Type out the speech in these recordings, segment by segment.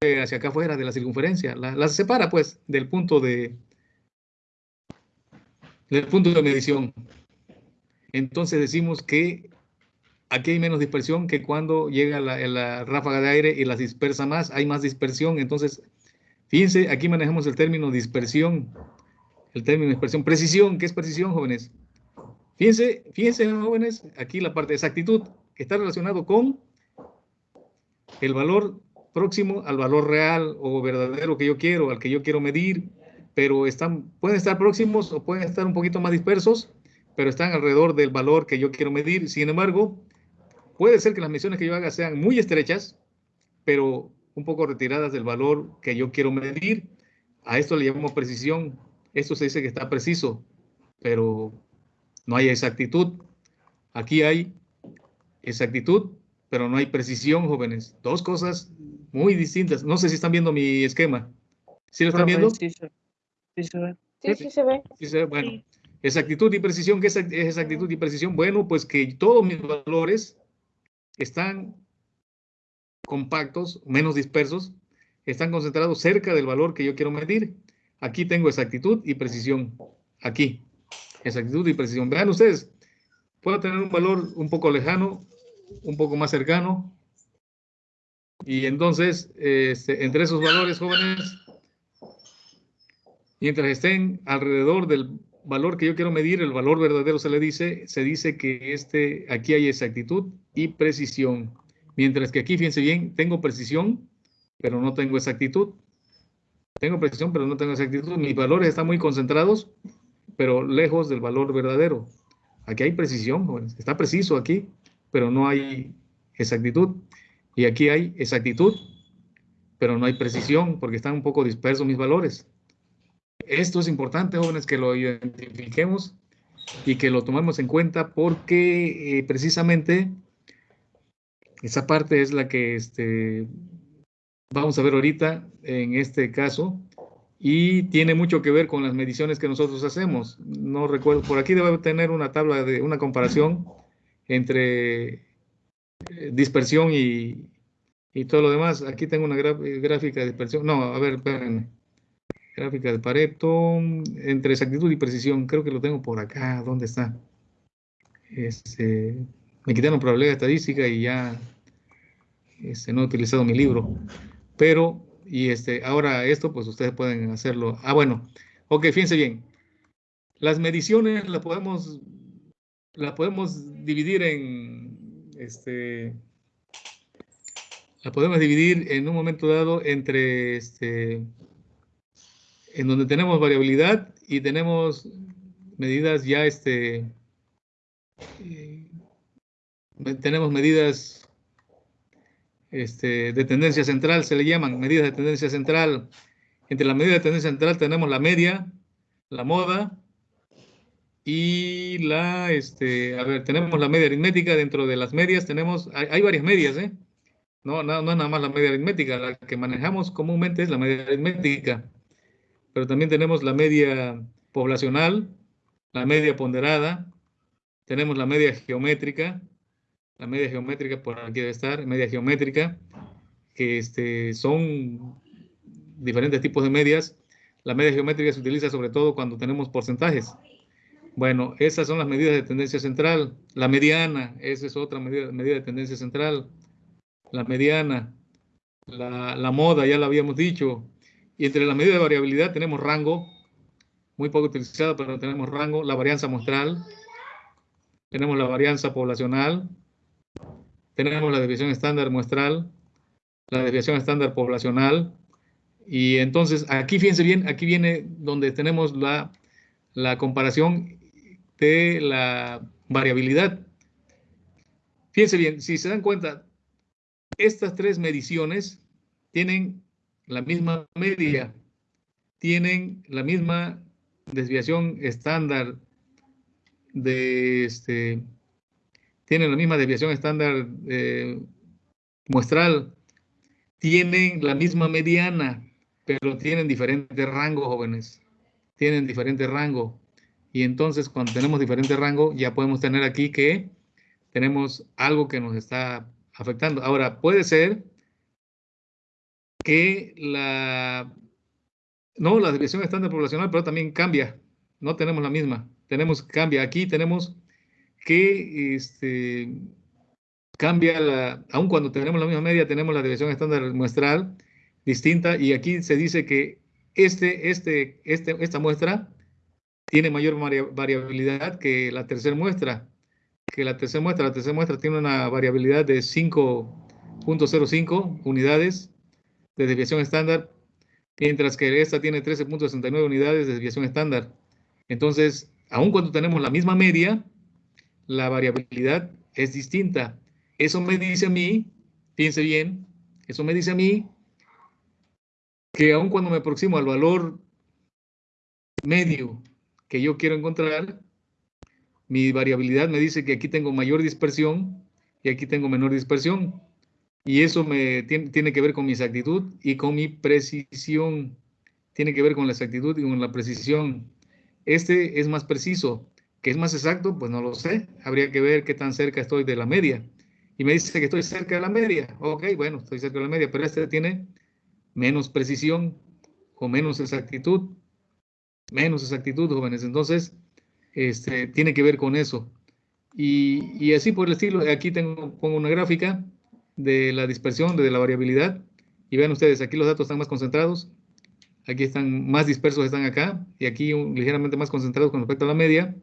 hacia acá afuera de la circunferencia. La, separa, pues, del punto de del punto de medición. Entonces decimos que aquí hay menos dispersión que cuando llega la, ráfaga de aire y las dispersa más, hay más dispersión. Entonces, fíjense, aquí manejamos el término dispersión, el término dispersión. Precisión, ¿qué es precisión, jóvenes? Fíjense, fíjense, jóvenes, aquí la parte de exactitud, está relacionado con el valor próximo al valor real o verdadero que yo quiero, al que yo quiero medir, pero están, pueden estar próximos o pueden estar un poquito más dispersos, pero están alrededor del valor que yo quiero medir. Sin embargo, puede ser que las mediciones que yo haga sean muy estrechas, pero un poco retiradas del valor que yo quiero medir. A esto le llamamos precisión. Esto se dice que está preciso, pero no hay exactitud. Aquí hay exactitud, pero no hay precisión, jóvenes. Dos cosas muy distintas. No sé si están viendo mi esquema. ¿Sí lo están viendo? Sí, sí, sí se ve. Sí, sí se ve. Sí se ve. Bueno, exactitud y precisión. ¿Qué es exactitud y precisión? Bueno, pues que todos mis valores están compactos, menos dispersos, están concentrados cerca del valor que yo quiero medir. Aquí tengo exactitud y precisión. Aquí exactitud y precisión. Vean ustedes, puedo tener un valor un poco lejano, un poco más cercano, y entonces, este, entre esos valores jóvenes, mientras estén alrededor del valor que yo quiero medir, el valor verdadero se le dice, se dice que este, aquí hay exactitud y precisión. Mientras que aquí, fíjense bien, tengo precisión, pero no tengo exactitud. Tengo precisión, pero no tengo exactitud. Mis valores están muy concentrados pero lejos del valor verdadero. Aquí hay precisión, está preciso aquí, pero no hay exactitud. Y aquí hay exactitud, pero no hay precisión, porque están un poco dispersos mis valores. Esto es importante, jóvenes, que lo identifiquemos y que lo tomemos en cuenta porque eh, precisamente esa parte es la que este, vamos a ver ahorita en este caso y tiene mucho que ver con las mediciones que nosotros hacemos. No recuerdo, por aquí debe tener una tabla de una comparación entre dispersión y, y todo lo demás. Aquí tengo una gráfica de dispersión. No, a ver, espérenme. Gráfica de Pareto entre exactitud y precisión. Creo que lo tengo por acá. ¿Dónde está? Este, me quitaron probabilidad estadística y ya este, no he utilizado mi libro. Pero y este, ahora esto, pues ustedes pueden hacerlo. Ah, bueno. Ok, fíjense bien. Las mediciones las podemos, las podemos dividir en, este, la podemos dividir en un momento dado entre, este, en donde tenemos variabilidad y tenemos medidas ya, este, eh, tenemos medidas este, de tendencia central, se le llaman medidas de tendencia central. Entre las medidas de tendencia central tenemos la media, la moda y la, este, a ver, tenemos la media aritmética. Dentro de las medias tenemos, hay, varias medias, ¿eh? No, no, no es nada más la media aritmética, la que manejamos comúnmente es la media aritmética. Pero también tenemos la media poblacional, la media ponderada, tenemos la media geométrica, la media geométrica por aquí debe estar, media geométrica, que este, son diferentes tipos de medias. La media geométrica se utiliza sobre todo cuando tenemos porcentajes. Bueno, esas son las medidas de tendencia central. La mediana, esa es otra medida, de tendencia central. La mediana, la, moda, ya la habíamos dicho. Y entre las medidas de variabilidad tenemos rango, muy poco utilizado, pero tenemos rango, la varianza muestral, tenemos la varianza poblacional, tenemos la desviación estándar muestral, la desviación estándar poblacional, y entonces aquí fíjense bien, aquí viene donde tenemos la comparación de la variabilidad. Fíjense bien, si se dan cuenta, estas tres mediciones tienen la misma media, tienen la misma desviación estándar de este, tienen la misma desviación estándar eh, muestral, tienen la misma mediana, pero tienen diferente rango, jóvenes. Tienen diferente rango. Y entonces, cuando tenemos diferente rango, ya podemos tener aquí que tenemos algo que nos está afectando. Ahora, puede ser que la, no, la desviación estándar poblacional, pero también cambia. No tenemos la misma. Tenemos, cambia. Aquí tenemos que este, cambia la, aun cuando tenemos la misma media, tenemos la desviación estándar muestral distinta y aquí se dice que este, este, este, esta muestra tiene mayor variabilidad que la tercera muestra, que la tercera muestra, la tercera muestra tiene una variabilidad de 5.05 unidades de desviación estándar, mientras que esta tiene 13.69 unidades de desviación estándar. Entonces, aun cuando tenemos la misma media, la variabilidad es distinta. Eso me dice a mí, piense bien, eso me dice a mí que aun cuando me aproximo al valor medio que yo quiero encontrar, mi variabilidad me dice que aquí tengo mayor dispersión y aquí tengo menor dispersión. Y eso me tiene, tiene, que ver con mi exactitud y con mi precisión. Tiene que ver con la exactitud y con la precisión. Este es más preciso. ¿Que es más exacto? Pues no lo sé. Habría que ver qué tan cerca estoy de la media. Y me dice que estoy cerca de la media. Ok, bueno, estoy cerca de la media, pero este tiene menos precisión o menos exactitud. Menos exactitud, jóvenes. Entonces, este, tiene que ver con eso. Y, y así por el estilo, aquí tengo, pongo una gráfica de la dispersión, de la variabilidad. Y vean ustedes, aquí los datos están más concentrados. Aquí están más dispersos, están acá. Y aquí ligeramente más concentrados con respecto a la media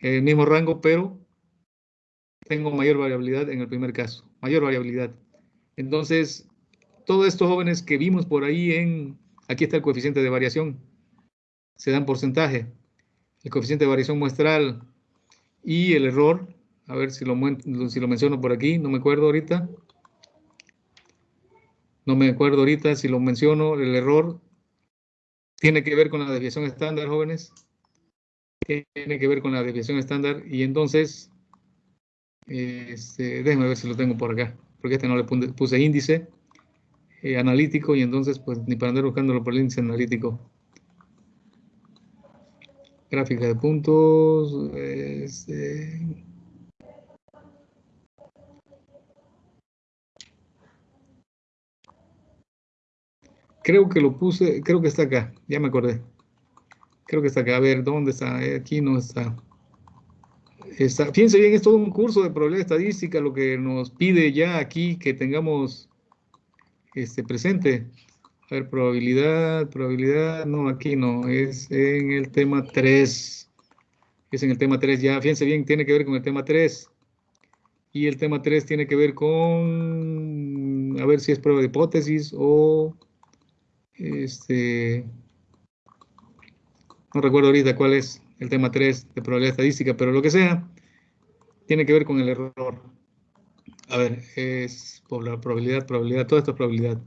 el mismo rango, pero tengo mayor variabilidad en el primer caso, mayor variabilidad. Entonces, todos estos jóvenes que vimos por ahí en, aquí está el coeficiente de variación, se dan porcentaje, el coeficiente de variación muestral y el error, a ver si lo, si lo menciono por aquí, no me acuerdo ahorita, no me acuerdo ahorita si lo menciono, el error tiene que ver con la desviación estándar, jóvenes. Tiene que ver con la desviación estándar y entonces, este, déjenme ver si lo tengo por acá, porque este no le puse índice eh, analítico y entonces pues ni para andar buscándolo por el índice analítico. Gráfica de puntos, este, creo que lo puse, creo que está acá, ya me acordé. Creo que está acá. A ver, ¿dónde está? Eh, aquí no está. está. Fíjense bien, es todo un curso de probabilidad estadística lo que nos pide ya aquí que tengamos este, presente. A ver, probabilidad, probabilidad, no, aquí no, es en el tema 3. Es en el tema 3 ya, fíjense bien, tiene que ver con el tema 3. Y el tema 3 tiene que ver con, a ver si es prueba de hipótesis o, este, no recuerdo ahorita cuál es el tema 3 de probabilidad estadística, pero lo que sea, tiene que ver con el error. A ver, es probabilidad, probabilidad, todo esto es probabilidad.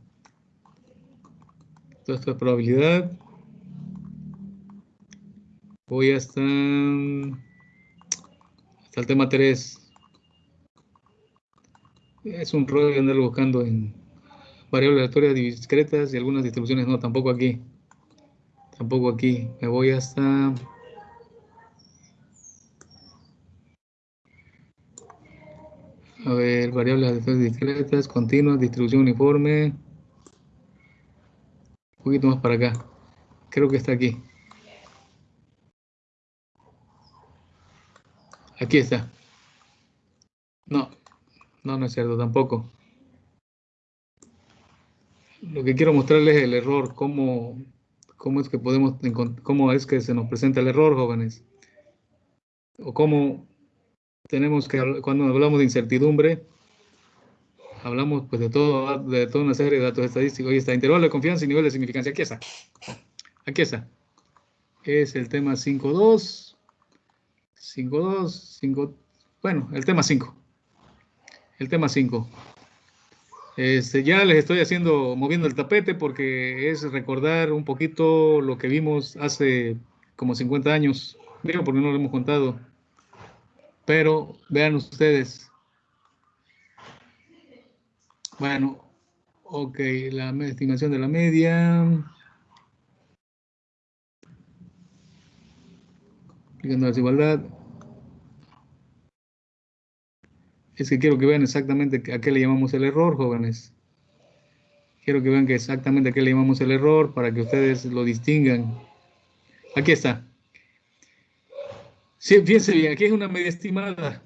Es probabilidad. Voy hasta, hasta el tema 3. Es un rollo andar buscando en variables aleatorias discretas y algunas distribuciones no, tampoco aquí. Tampoco aquí. Me voy hasta... A ver, variables discretas, continuas, distribución uniforme. Poquito más para acá. Creo que está aquí. Aquí está. No, no, no es cierto tampoco. Lo que quiero mostrarles es el error, cómo cómo es que podemos cómo es que se nos presenta el error, jóvenes. O cómo tenemos que, cuando hablamos de incertidumbre, hablamos pues de todo, de toda una serie de datos estadísticos. Y está, intervalo de confianza y nivel de significancia. Aquí está. Aquí está. Es el tema 5.2. 5.2, 5, bueno, el tema 5. El tema 5. Este, ya les estoy haciendo, moviendo el tapete porque es recordar un poquito lo que vimos hace como 50 años. Digo, porque no lo hemos contado. Pero vean ustedes. Bueno, ok, la estimación de la media. Aplicando la desigualdad. Es que quiero que vean exactamente a qué le llamamos el error, jóvenes. Quiero que vean que exactamente a qué le llamamos el error para que ustedes lo distingan. Aquí está. Sí, fíjense bien, aquí es una media estimada.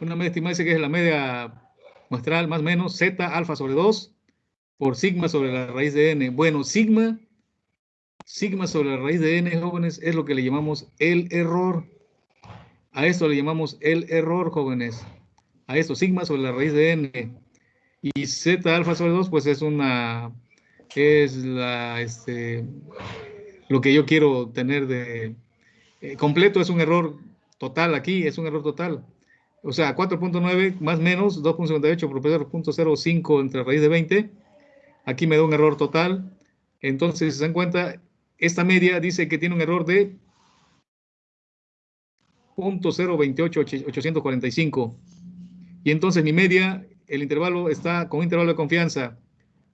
Una media estimada dice que es la media más o menos z alfa sobre 2 por sigma sobre la raíz de n. Bueno, sigma, sigma sobre la raíz de n, jóvenes, es lo que le llamamos el error. A esto le llamamos el error, jóvenes. A esto, sigma sobre la raíz de n. Y z alfa sobre 2, pues es una, es la, este, lo que yo quiero tener de eh, completo, es un error total aquí, es un error total. O sea, 4.9 más menos 2.58 por 0.05 entre raíz de 20. Aquí me da un error total. Entonces, si se dan cuenta, esta media dice que tiene un error de 0.028845. Y entonces mi media, el intervalo está con un intervalo de confianza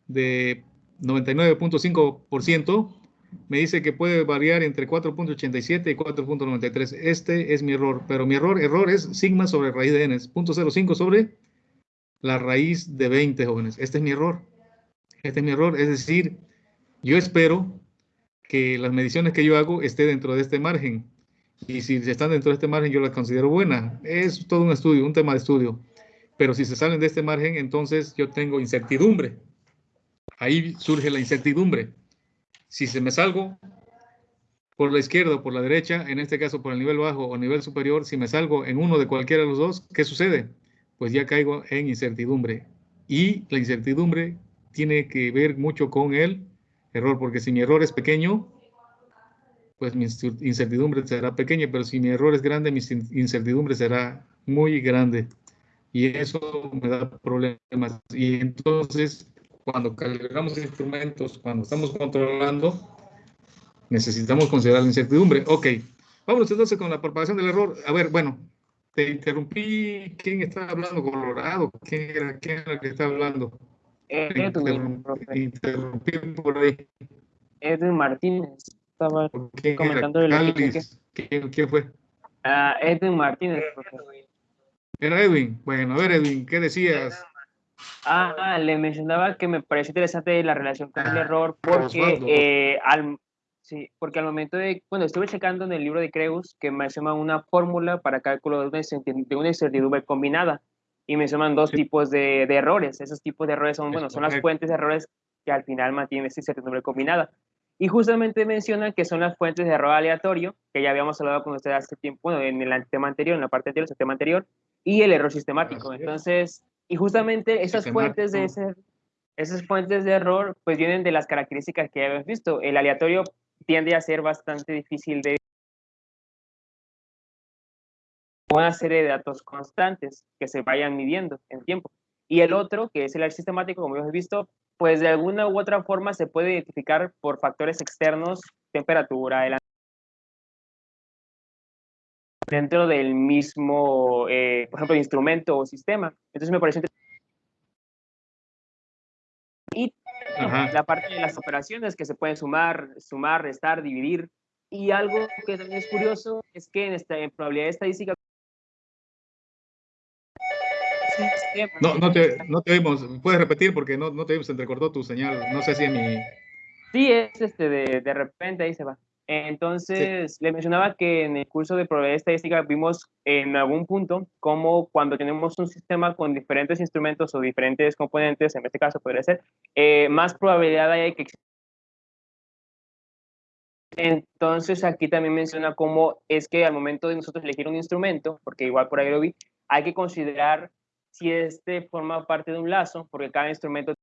de 99.5%, me dice que puede variar entre 4.87 y 4.93. Este es mi error, pero mi error, error es sigma sobre raíz de n, 0.05 sobre la raíz de 20, jóvenes. Este es mi error. Este es mi error, es decir, yo espero que las mediciones que yo hago estén dentro de este margen. Y si están dentro de este margen, yo las considero buenas. Es todo un estudio, un tema de estudio. Pero si se salen de este margen, entonces yo tengo incertidumbre. Ahí surge la incertidumbre. Si se me salgo por la izquierda o por la derecha, en este caso por el nivel bajo o nivel superior, si me salgo en uno de cualquiera de los dos, ¿qué sucede? Pues ya caigo en incertidumbre. Y la incertidumbre tiene que ver mucho con el error, porque si mi error es pequeño, pues mi incertidumbre será pequeña, pero si mi error es grande, mi incertidumbre será muy grande. Y eso me da problemas. Y entonces cuando calibramos instrumentos, cuando estamos controlando, necesitamos considerar la incertidumbre. Ok, vamos entonces con la propagación del error. A ver, bueno, te interrumpí. ¿Quién está hablando? Colorado. ¿Quién era, quién era el que está hablando? Edwin, interrumpí, por ahí. Edwin Martínez. Estaba ¿Quién comentando era? el Calvis. ¿Quién, ¿Quién fue? Ah, Edwin Martínez. Era Edwin. Bueno, a ver, Edwin, ¿qué decías? Ah, le mencionaba que me parece interesante la relación con el error porque, eh, al, sí, porque al momento de, bueno, estuve checando en el libro de Creus que menciona una fórmula para cálculo de una, incertidumbre combinada y mencionan dos Sí. tipos de, de errores. Esos tipos de errores son, Es bueno, son las fuentes de errores que al final mantienen esta incertidumbre combinada. Y justamente mencionan que son las fuentes de error aleatorio, que ya habíamos hablado con ustedes hace tiempo, bueno, en el tema anterior, en la parte anterior, el tema anterior, y el error sistemático. Entonces, y justamente esas fuentes de ese, esas fuentes de error, pues vienen de las características que ya habíamos visto. El aleatorio tiende a ser bastante difícil de una serie de datos constantes que se vayan midiendo en tiempo. Y el otro, que es el sistemático, como hemos visto, pues de alguna u otra forma se puede identificar por factores externos, temperatura, el dentro del mismo, eh, por ejemplo, instrumento o sistema. Entonces me parece y Ajá. la parte de las operaciones que se pueden sumar, sumar, restar, dividir. Y algo que también es curioso es que en, esta, en probabilidad estadística No, no te, no te oímos. Puedes repetir porque no, no te oímos, se entrecortó tu señal. No sé si es mi... Sí, es este de, de repente ahí se va. Entonces, le mencionaba que en el curso de probabilidad estadística vimos en algún punto cómo cuando tenemos un sistema con diferentes instrumentos o diferentes componentes, en este caso podría ser, eh, más probabilidad hay que entonces aquí también menciona cómo es que al momento de nosotros elegir un instrumento, porque igual por ahí lo vi, hay que considerar si este forma parte de un lazo, porque cada instrumento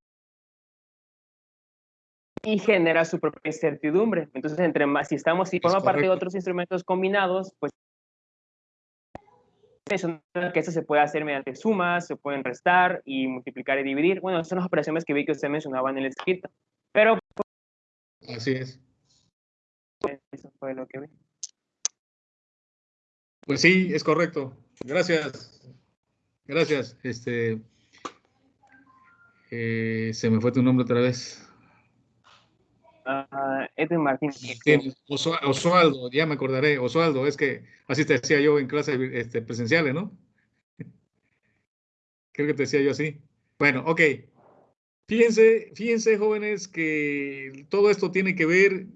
y genera su propia incertidumbre. Entonces, entre más, si estamos, si Es forma parte de otros instrumentos combinados, pues menciona que eso se puede hacer mediante sumas, se pueden restar y multiplicar y dividir. Bueno, esas son las operaciones que vi que usted mencionaba en el escrito. Pero Así es. eso fue lo que vi. Pues sí, es correcto. Gracias. Gracias. Este, eh, se me fue tu nombre otra vez. Ah, Edwin Martín. Sí, Osua- Osvaldo, ya me acordaré. Osvaldo, es que así te decía yo en clases este, presenciales, ¿no? Creo que te decía yo así. Bueno, ok. Fíjense, fíjense, jóvenes, que todo esto tiene que ver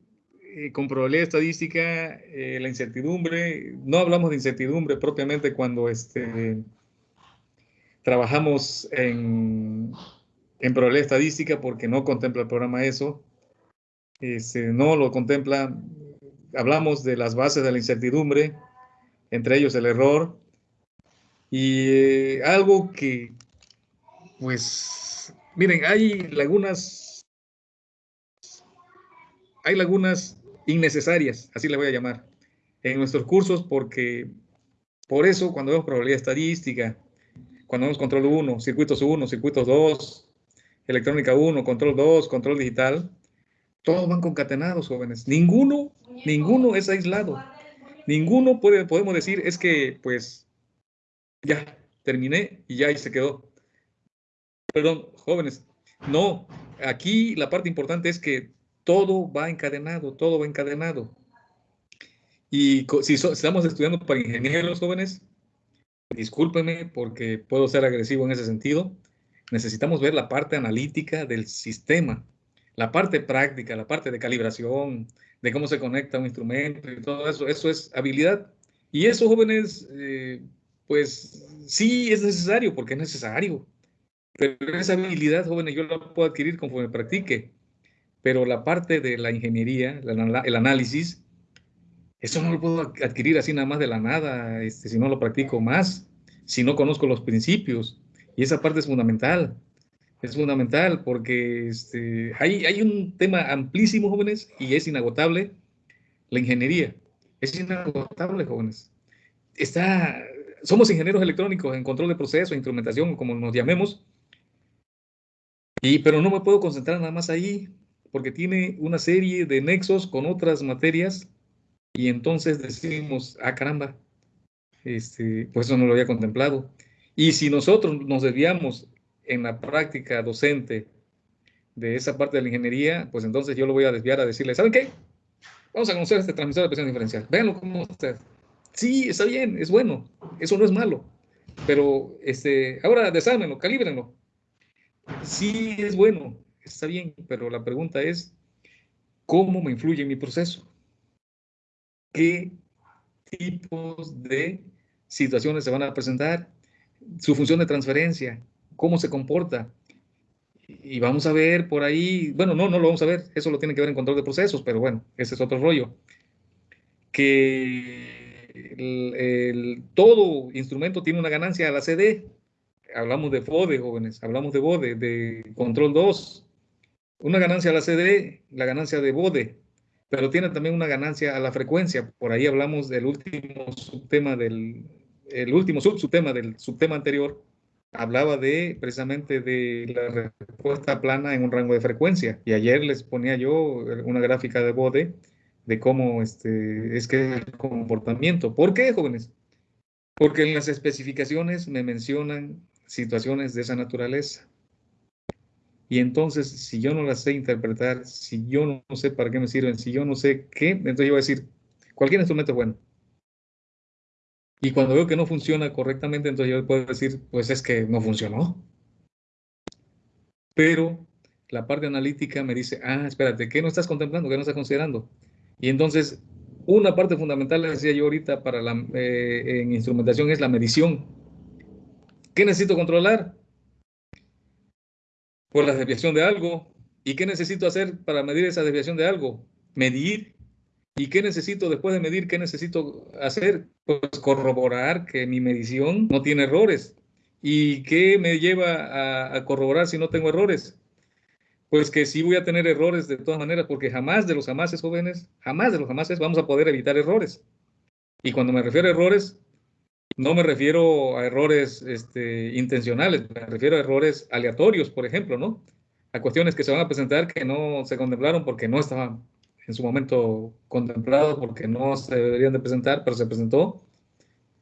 eh, con probabilidad estadística, eh, la incertidumbre. No hablamos de incertidumbre propiamente cuando este, trabajamos en, en probabilidad estadística porque no contempla el programa eso. Este, no lo contempla. Hablamos de las bases de la incertidumbre, entre ellos el error. Y eh, algo que, pues, miren, hay lagunas, hay lagunas innecesarias, así le voy a llamar, en nuestros cursos porque por eso cuando vemos probabilidad estadística, cuando vemos control 1, circuitos 1, circuitos 2, electrónica 1, control 2, control digital, todos van concatenados, jóvenes. Ninguno, ninguno es aislado. Ninguno puede, podemos decir, es que, pues, ya, terminé y ya ahí se quedó. Perdón, jóvenes, no, aquí la parte importante es que todo va encadenado, todo va encadenado. Y si estamos estudiando para ingenieros jóvenes, discúlpenme porque puedo ser agresivo en ese sentido, necesitamos ver la parte analítica del sistema, la parte práctica, la parte de calibración, de cómo se conecta un instrumento y todo eso, eso es habilidad. Y eso, jóvenes, eh, pues sí es necesario, porque es necesario. Pero esa habilidad, jóvenes, yo la puedo adquirir conforme practique pero la parte de la ingeniería, el análisis, eso no lo puedo adquirir así nada más de la nada, este, si no lo practico más, si no conozco los principios. Y esa parte es fundamental. Es fundamental porque este, hay, hay un tema amplísimo, jóvenes, y es inagotable, la ingeniería. Es inagotable, jóvenes. Está, somos ingenieros electrónicos en control de procesos, instrumentación, como nos llamemos, y, pero no me puedo concentrar nada más ahí porque tiene una serie de nexos con otras materias y entonces decimos, ah, caramba, este, pues eso no lo había contemplado. Y si nosotros nos desviamos en la práctica docente de esa parte de la ingeniería, pues entonces yo lo voy a desviar a decirle, ¿saben qué? Vamos a conocer este transmisor de presión diferencial. Véanlo como usted. Sí, está bien, es bueno. Eso no es malo. Pero este, ahora desármenlo, calíbrenlo. Sí, es bueno está bien, pero la pregunta es, ¿cómo me influye en mi proceso? ¿Qué tipos de situaciones se van a presentar? Su función de transferencia, ¿cómo se comporta? Y vamos a ver por ahí, bueno, no, no lo vamos a ver, eso lo tiene que ver en control de procesos, pero bueno, ese es otro rollo. Que todo instrumento tiene una ganancia a la CD. Hablamos de FODE, jóvenes, hablamos de BODE, de control 2, una ganancia a la CD, la ganancia de bode, pero tiene también una ganancia a la frecuencia. Por ahí hablamos del último subtema del, el último subtema del subtema anterior, hablaba de precisamente de la respuesta plana en un rango de frecuencia. Y ayer les ponía yo una gráfica de bode de cómo este, es que el comportamiento. ¿Por qué, jóvenes? Porque en las especificaciones me mencionan situaciones de esa naturaleza. Y entonces, si yo no las sé interpretar, si yo no sé para qué me sirven, si yo no sé qué, entonces yo voy a decir, cualquier instrumento es bueno. Y cuando veo que no funciona correctamente, entonces yo puedo decir, pues es que no funcionó. Pero la parte analítica me dice, ah, espérate, ¿qué no estás contemplando? ¿Qué no estás considerando? Y entonces, una parte fundamental, decía yo ahorita, para la, eh, en instrumentación es la medición. ¿Qué necesito controlar? por la desviación de algo. ¿Y qué necesito hacer para medir esa desviación de algo? Medir. ¿Y qué necesito después de medir? ¿Qué necesito hacer? Pues corroborar que mi medición no tiene errores. ¿Y qué me lleva a, corroborar si no tengo errores? Pues que sí voy a tener errores de todas maneras, porque jamás de los jamases jóvenes, jamás de los jamases vamos a poder evitar errores. Y cuando me refiero a errores, no me refiero a errores este, intencionales, me refiero a errores aleatorios, por ejemplo, ¿no? A cuestiones que se van a presentar que no se contemplaron porque no estaban en su momento contemplados, porque no se deberían de presentar, pero se presentó.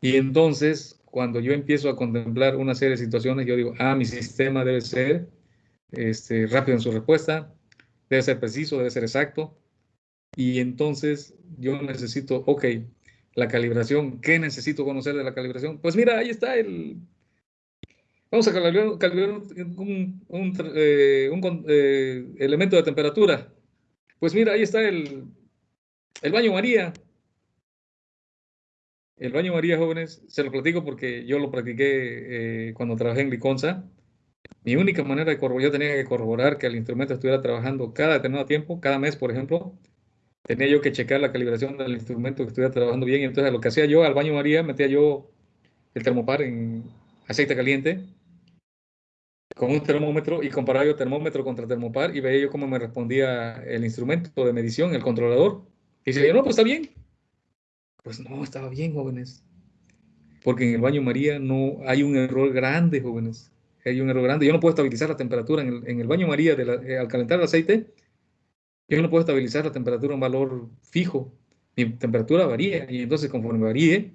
Y entonces, cuando yo empiezo a contemplar una serie de situaciones, yo digo, ah, mi sistema debe ser este, rápido en su respuesta, debe ser preciso, debe ser exacto. Y entonces yo necesito, ok, la calibración. ¿Qué necesito conocer de la calibración? Pues mira, ahí está el... Vamos a calibrar, un, eh, eh, elemento de temperatura. Pues mira, ahí está el, el baño María. El baño María, jóvenes, se lo platico porque yo lo practiqué eh, cuando trabajé en Liconza. Mi única manera de corroborar, yo tenía que corroborar que el instrumento estuviera trabajando cada determinado tiempo, cada mes, por ejemplo. Tenía yo que checar la calibración del instrumento que estuviera trabajando bien. Entonces, lo que hacía yo al baño María, metía yo el termopar en aceite caliente con un termómetro y comparaba yo termómetro contra termopar y veía yo cómo me respondía el instrumento de medición, el controlador. Y decía, no, pues está bien. Pues no, estaba bien, jóvenes. Porque en el baño María no hay un error grande, jóvenes. Hay un error grande. Yo no puedo estabilizar la temperatura en el, baño María eh, al calentar el aceite. Yo no puedo estabilizar la temperatura a un valor fijo. Mi temperatura varía. Y entonces, conforme varíe,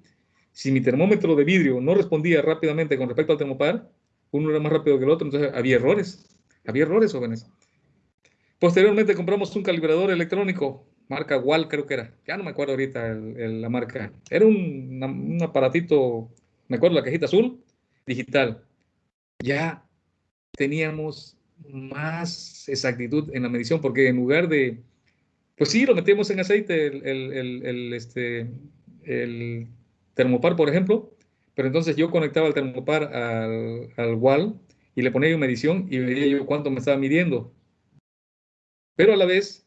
si mi termómetro de vidrio no respondía rápidamente con respecto al termopar, uno era más rápido que el otro, entonces había errores. Había errores, jóvenes. Posteriormente compramos un calibrador electrónico marca Wall creo que era, ya no me acuerdo ahorita la marca. Era un, aparatito, me acuerdo la cajita azul, digital. Ya teníamos más exactitud en la medición, porque en lugar de, pues sí, lo metíamos en aceite, el, este, el termopar, por ejemplo, pero entonces yo conectaba el termopar al, al wall y le ponía una medición y veía yo cuánto me estaba midiendo. Pero a la vez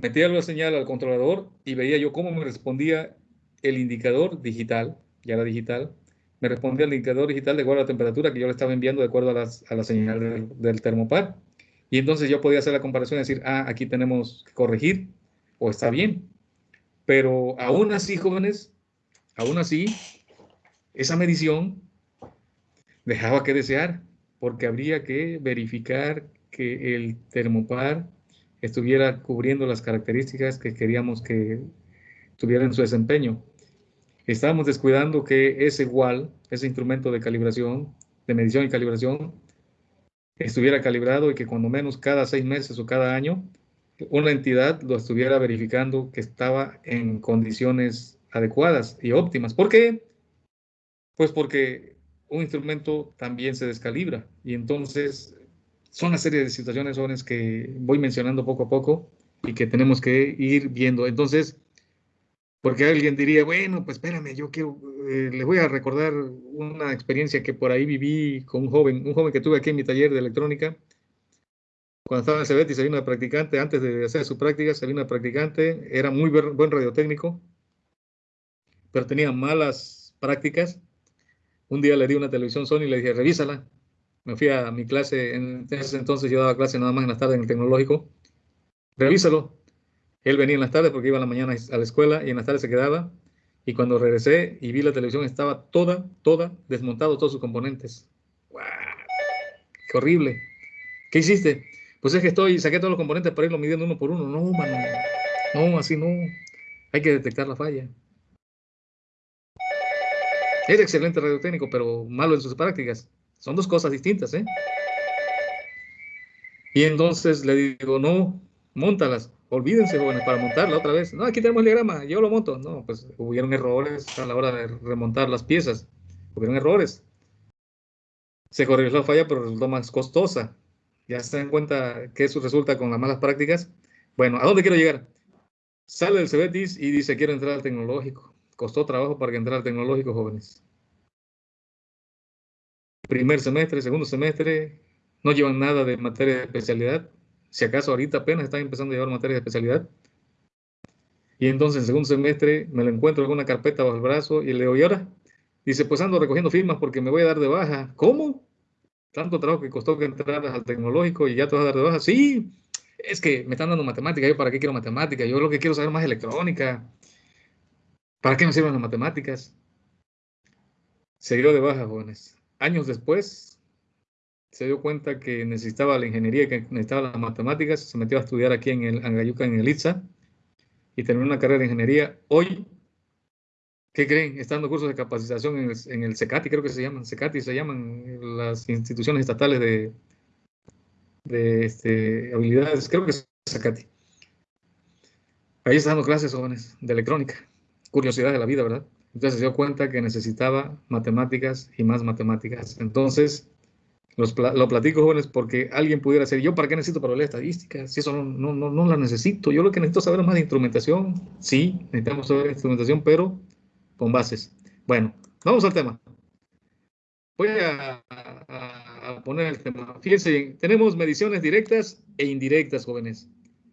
metía la señal al controlador y veía yo cómo me respondía el indicador digital, ya era digital, me respondía el indicador digital de acuerdo a la temperatura que yo le estaba enviando de acuerdo a, la señal del, termopar. Y entonces yo podía hacer la comparación y decir, ah, aquí tenemos que corregir o está bien. Pero aún así, jóvenes, aún así, esa medición dejaba que desear porque habría que verificar que el termopar estuviera cubriendo las características que queríamos que tuviera en su desempeño. Estábamos descuidando que ese igual, ese instrumento de calibración, de medición y calibración, estuviera calibrado y que cuando menos cada seis meses o cada año una entidad lo estuviera verificando que estaba en condiciones adecuadas y óptimas. ¿Por qué? Pues porque un instrumento también se descalibra y entonces son una serie de situaciones jóvenes que voy mencionando poco a poco y que tenemos que ir viendo. Entonces, porque alguien diría, bueno, pues espérame, yo quiero, eh, les voy a recordar una experiencia que por ahí viví con un joven, un joven que tuve aquí en mi taller de electrónica. Cuando estaba en Cebeti se vino de practicante, antes de hacer su práctica, se vino de practicante, era muy buen radiotécnico, pero tenía malas prácticas. Un día le di una televisión Sony y le dije, revísala me fui a mi clase, en ese entonces yo daba clase nada más en las tardes en el tecnológico, revísalo. Él venía en las tardes porque iba a la mañana a la escuela y en las tardes se quedaba. Y cuando regresé y vi la televisión estaba toda, toda desmontado, todos sus componentes. ¡Wow! ¡Qué horrible! ¿Qué hiciste? Pues es que estoy, saqué todos los componentes para irlo midiendo uno por uno. No, mano. No, así no. Hay que detectar la falla. Es excelente radiotécnico, pero malo en sus prácticas. Son dos cosas distintas, ¿eh? Y entonces le digo, no, montalas, olvídense, jóvenes, para montarla otra vez. No, aquí tenemos el diagrama, yo lo monto. No, pues hubieron errores a la hora de remontar las piezas. Hubieron errores. Se corrigió la falla, pero resultó más costosa. Ya se dan cuenta que eso resulta con las malas prácticas. Bueno, ¿a dónde quiero llegar? Sale del CBETIS y dice, quiero entrar al tecnológico. Costó trabajo para que entrara tecnológico, jóvenes primer semestre, segundo semestre, no llevan nada de materia de especialidad. Si acaso ahorita apenas están empezando a llevar materia de especialidad. Y entonces en segundo semestre me lo encuentro con una carpeta bajo el brazo y le digo, ¿y ahora? Dice, pues ando recogiendo firmas porque me voy a dar de baja. ¿Cómo? Tanto trabajo que costó que entraras al tecnológico y ya te vas a dar de baja. Sí, es que me están dando matemáticas. ¿Yo para qué quiero matemáticas? Yo lo que quiero saber más electrónica. ¿Para qué me sirven las matemáticas? Se de baja, jóvenes años después se dio cuenta que necesitaba la ingeniería, que necesitaba las matemáticas, se metió a estudiar aquí en el Angayuca, en el ITSA, y terminó una carrera de ingeniería. Hoy, ¿qué creen? Está dando cursos de capacitación en el, en CECATI, creo que se llaman, CECATI se llaman las instituciones estatales de, este, habilidades, creo que es CECATI. Ahí está dando clases jóvenes de electrónica. Curiosidad de la vida, ¿verdad? Entonces se dio cuenta que necesitaba matemáticas y más matemáticas. Entonces, los, lo platico, jóvenes, porque alguien pudiera decir, ¿yo para qué necesito para estadísticas? Si eso no, no, no, no la necesito. Yo lo que necesito saber es más de instrumentación. Sí, necesitamos saber instrumentación, pero con bases. Bueno, vamos al tema. Voy a, a, poner el tema. Fíjense, tenemos mediciones directas e indirectas, jóvenes,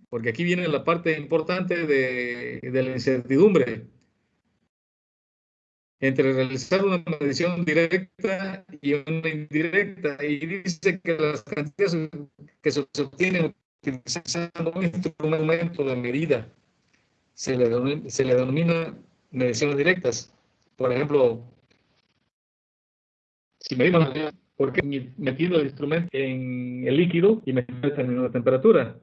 porque aquí viene la parte importante de, de la incertidumbre entre realizar una medición directa y una indirecta. Y dice que las cantidades que se obtienen utilizando un instrumento de medida se le, se le denomina mediciones directas. Por ejemplo, si medimos porque metiendo el instrumento en el líquido y me determinando la temperatura.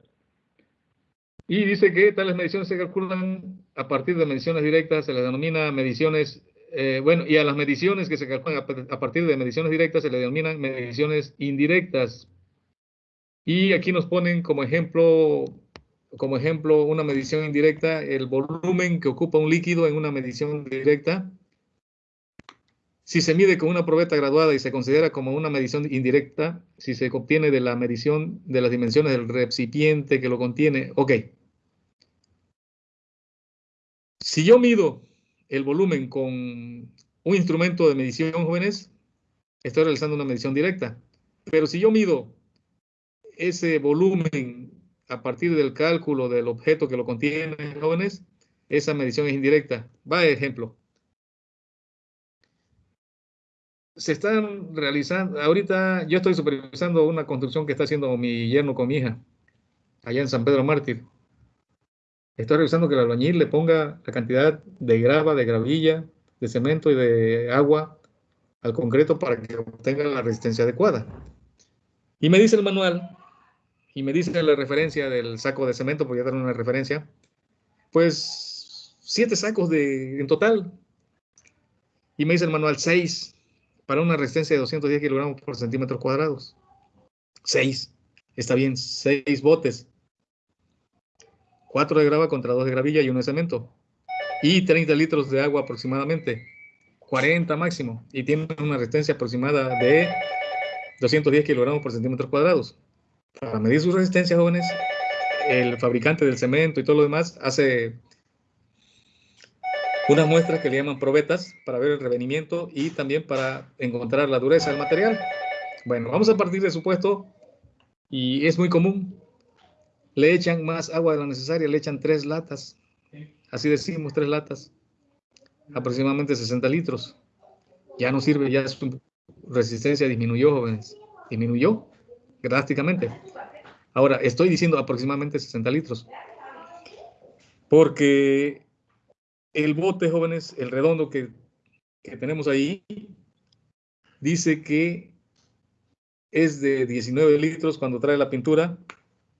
Y dice que tales mediciones se calculan a partir de mediciones directas, se les denomina mediciones eh, bueno, y a las mediciones que se calculan a partir de mediciones directas se le denominan mediciones indirectas. Y aquí nos ponen como ejemplo, como ejemplo una medición indirecta, el volumen que ocupa un líquido en una medición directa. Si se mide con una probeta graduada y se considera como una medición indirecta, si se obtiene de la medición de las dimensiones del recipiente que lo contiene, ok. Si yo mido el volumen con un instrumento de medición, jóvenes, estoy realizando una medición directa. Pero si yo mido ese volumen a partir del cálculo del objeto que lo contiene, jóvenes, esa medición es indirecta. Va ejemplo. Se están realizando, ahorita yo estoy supervisando una construcción que está haciendo mi yerno con mi hija, allá en San Pedro Mártir. Estoy revisando que el albañil le ponga la cantidad de grava, de gravilla, de cemento y de agua al concreto para que obtenga la resistencia adecuada. Y me dice el manual, y me dice la referencia del saco de cemento, porque ya dar una referencia, pues siete sacos de, en total. Y me dice el manual seis para una resistencia de 210 kilogramos por centímetros cuadrados. Seis. Está bien, seis botes. 4 de grava contra 2 de gravilla y 1 de cemento. Y 30 litros de agua aproximadamente. 40 máximo. Y tiene una resistencia aproximada de 210 kilogramos por centímetros cuadrados. Para medir su resistencia, jóvenes, el fabricante del cemento y todo lo demás hace unas muestras que le llaman probetas para ver el revenimiento y también para encontrar la dureza del material. Bueno, vamos a partir de supuesto y es muy común le echan más agua de la necesaria, le echan tres latas. Así decimos, tres latas. Aproximadamente 60 litros. Ya no sirve, ya su resistencia disminuyó, jóvenes. Disminuyó drásticamente. Ahora, estoy diciendo aproximadamente 60 litros. Porque el bote, jóvenes, el redondo que, que tenemos ahí, dice que es de 19 litros cuando trae la pintura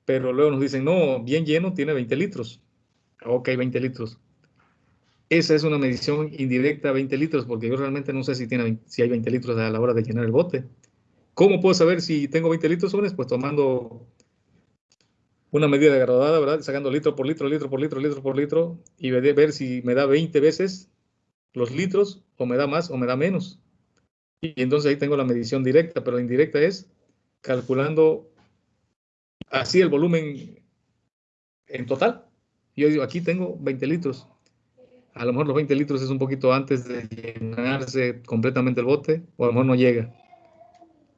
pero luego nos dicen, no, bien lleno tiene 20 litros. Ok, 20 litros. Esa es una medición indirecta, 20 litros, porque yo realmente no sé si, tiene, si hay 20 litros a la hora de llenar el bote. ¿Cómo puedo saber si tengo 20 litros, jóvenes? Pues tomando una medida de graduada, ¿verdad? Sacando litro por litro, litro por litro, litro por litro, y ver si me da 20 veces los litros, o me da más, o me da menos. Y entonces ahí tengo la medición directa, pero la indirecta es calculando así el volumen en total. Yo digo, aquí tengo 20 litros. A lo mejor los 20 litros es un poquito antes de llenarse completamente el bote, o a lo mejor no llega.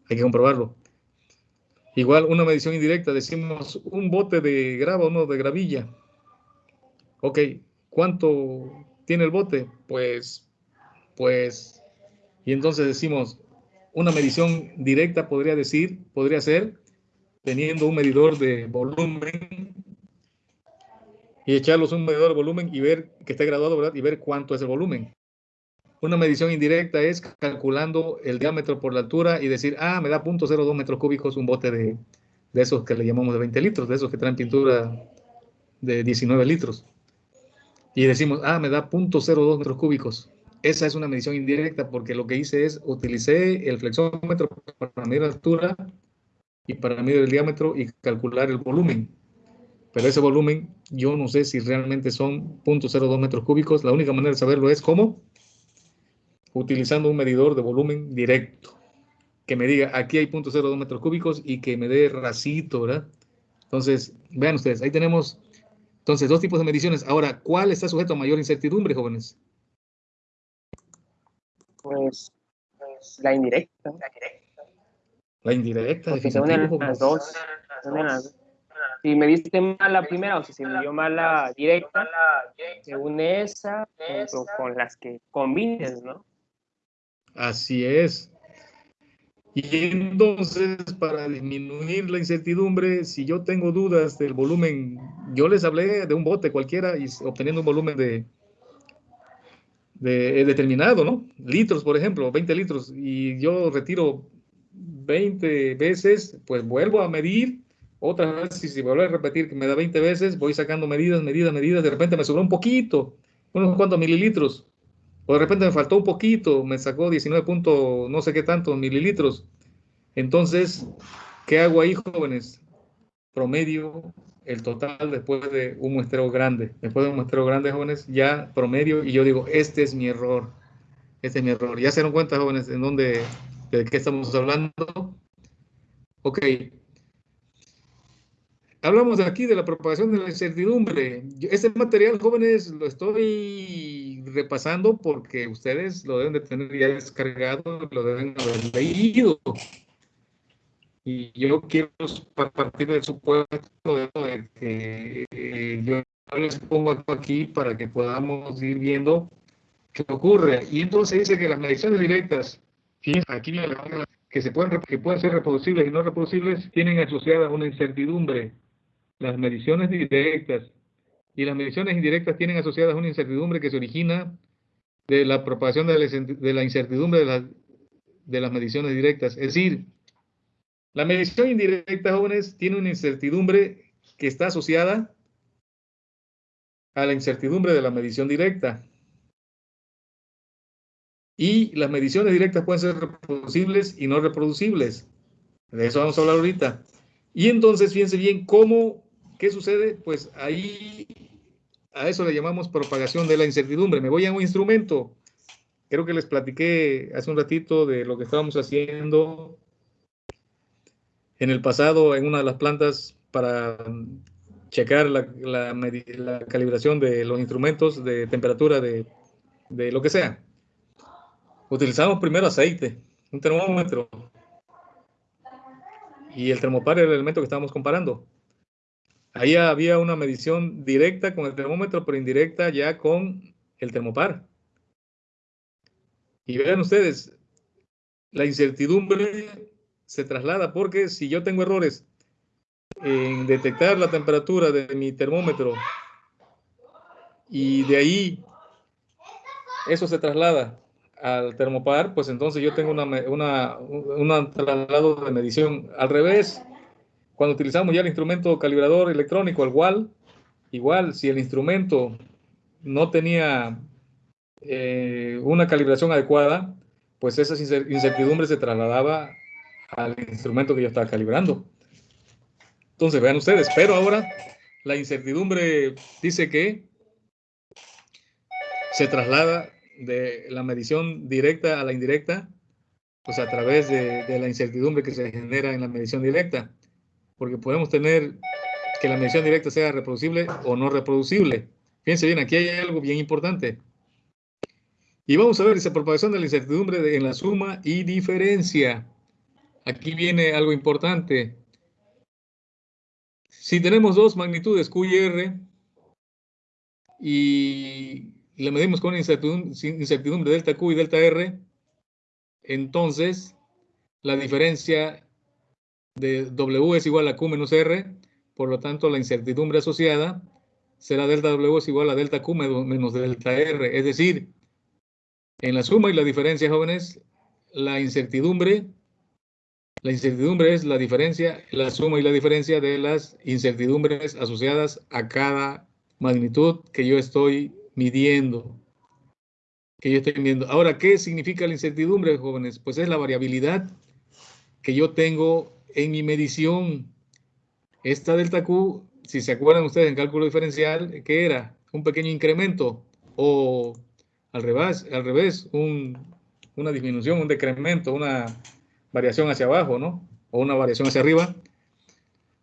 Hay que comprobarlo. Igual una medición indirecta, decimos un bote de grava, uno de gravilla. Ok, ¿cuánto tiene el bote? Pues, pues, y entonces decimos, una medición directa podría decir, podría ser teniendo un medidor de volumen y echarlos un medidor de volumen y ver que esté graduado, ¿verdad? Y ver cuánto es el volumen. Una medición indirecta es calculando el diámetro por la altura y decir, ah, me da 0.02 metros cúbicos un bote de, de esos que le llamamos de 20 litros, de esos que traen pintura de 19 litros. Y decimos, ah, me da 0.02 metros cúbicos. Esa es una medición indirecta porque lo que hice es, utilicé el flexómetro para medir la altura y para medir el diámetro y calcular el volumen. Pero ese volumen yo no sé si realmente son 0.02 metros cúbicos. La única manera de saberlo es cómo utilizando un medidor de volumen directo, que me diga aquí hay 0.02 metros cúbicos y que me dé racito, ¿verdad? Entonces, vean ustedes, ahí tenemos entonces dos tipos de mediciones. Ahora, ¿cuál está sujeto a mayor incertidumbre, jóvenes? Pues, pues la indirecta. La indirecta. Porque se unen las dos. Si me diste mal la primera o si se me dio mal la directa, se une esa con las que combines, ¿no? Así es. Y entonces, para disminuir la incertidumbre, si yo tengo dudas del volumen, yo les hablé de un bote cualquiera y obteniendo un volumen de, de determinado, ¿no? Litros, por ejemplo, 20 litros, y yo retiro 20 veces, pues vuelvo a medir otra vez, y si vuelvo a repetir que me da 20 veces, voy sacando medidas, medidas, medidas, de repente me sobró un poquito, unos cuantos mililitros, o de repente me faltó un poquito, me sacó 19 puntos, no sé qué tanto, mililitros. Entonces, ¿qué hago ahí, jóvenes? Promedio el total después de un muestreo grande. Después de un muestreo grande, jóvenes, ya promedio y yo digo, este es mi error. Este es mi error. ¿Ya se dieron cuenta, jóvenes, en dónde, de qué estamos hablando? Ok, Hablamos aquí de la propagación de la incertidumbre. Este material, jóvenes, lo estoy repasando porque ustedes lo deben de tener ya descargado, lo deben haber leído. Y yo quiero partir del supuesto de que eh, yo les pongo aquí para que podamos ir viendo qué ocurre. Y entonces dice que las mediciones directas, aquí que se pueden que pueden ser reproducibles y no reproducibles, tienen asociada una incertidumbre las mediciones directas y las mediciones indirectas tienen asociadas una incertidumbre que se origina de la propagación de la, incertidumbre de, de las mediciones directas. Es decir, la medición indirecta, jóvenes, tiene una incertidumbre que está asociada a la incertidumbre de la medición directa. Y las mediciones directas pueden ser reproducibles y no reproducibles. De eso vamos a hablar ahorita. Y entonces, fíjense bien cómo ¿Qué sucede? Pues ahí a eso le llamamos propagación de la incertidumbre. Me voy a un instrumento. Creo que les platiqué hace un ratito de lo que estábamos haciendo en el pasado en una de las plantas para checar la, calibración de los instrumentos de temperatura de, de lo que sea. Utilizamos primero aceite, un termómetro. Y el termopar era el elemento que estábamos comparando. Ahí había una medición directa con el termómetro, pero indirecta ya con el termopar. Y vean ustedes, la incertidumbre se traslada porque si yo tengo errores en detectar la temperatura de mi termómetro y de ahí eso se traslada al termopar, pues entonces yo tengo una, una, un traslado de medición al revés. Cuando utilizamos ya el instrumento calibrador electrónico, igual, igual, si el instrumento no tenía eh, una calibración adecuada, pues esa incertidumbre se trasladaba al instrumento que yo estaba calibrando. Entonces, vean ustedes, pero ahora la incertidumbre dice que se traslada de la medición directa a la indirecta, pues a través de la incertidumbre que se genera en la medición directa porque podemos tener que la medición directa sea reproducible o no reproducible. Fíjense bien, aquí hay algo bien importante. Y vamos a ver esa propagación de la incertidumbre en la suma y diferencia. Aquí viene algo importante. Si tenemos dos magnitudes Q y R y le medimos con incertidumbre, incertidumbre delta Q y delta R, entonces la diferencia de W es igual a Q menos R, por lo tanto la incertidumbre asociada será delta W es igual a delta Q menos delta R. Es decir, en la suma y la diferencia, jóvenes, la incertidumbre, la incertidumbre es la diferencia, la suma y la diferencia de las incertidumbres asociadas a cada magnitud que yo estoy midiendo. Que yo estoy midiendo. Ahora, ¿qué significa la incertidumbre, jóvenes? Pues es la variabilidad que yo tengo en mi medición, esta delta Q, si se acuerdan ustedes en cálculo diferencial, ¿qué era? Un pequeño incremento o al revés, al revés un una disminución, un decremento, una variación hacia abajo, ¿no? O una variación hacia arriba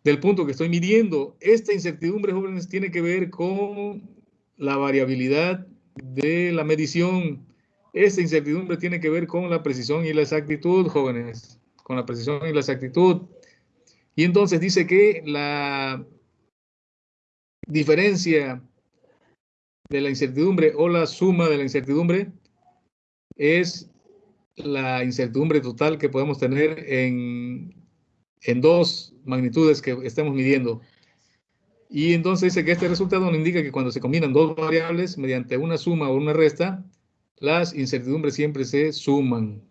del punto que estoy midiendo. Esta incertidumbre, jóvenes, tiene que ver con la variabilidad de la medición. Esta incertidumbre tiene que ver con la precisión y la exactitud, jóvenes, con la precisión y la exactitud. Y entonces dice que la diferencia de la incertidumbre o la suma de la incertidumbre es la incertidumbre total que podemos tener en, en dos magnitudes que estemos midiendo. Y entonces dice que este resultado nos indica que cuando se combinan dos variables mediante una suma o una resta, las incertidumbres siempre se suman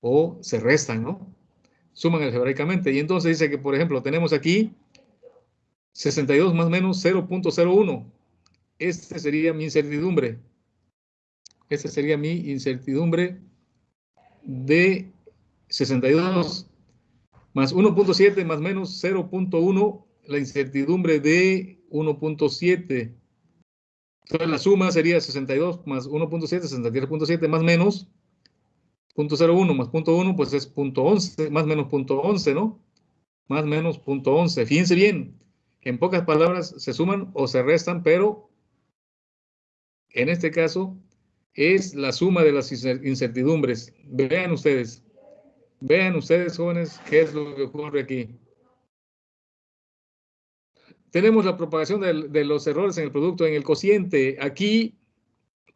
o se restan, ¿no? Suman algebraicamente. Y entonces dice que, por ejemplo, tenemos aquí 62 más menos 0.01. Este sería mi incertidumbre. Esta sería mi incertidumbre de 62 más 1.7 más menos 0.1, la incertidumbre de 1.7. Entonces la suma sería 62 más 1.7, 63.7 más menos 0.01 más 0.1, pues es 0.11, más menos 0.11, ¿no? Más menos 0.11. Fíjense bien, en pocas palabras se suman o se restan, pero en este caso es la suma de las incertidumbres. Vean ustedes, Vean ustedes, jóvenes, qué es lo que ocurre aquí. Tenemos la propagación de, los errores en el producto, en el cociente. Aquí,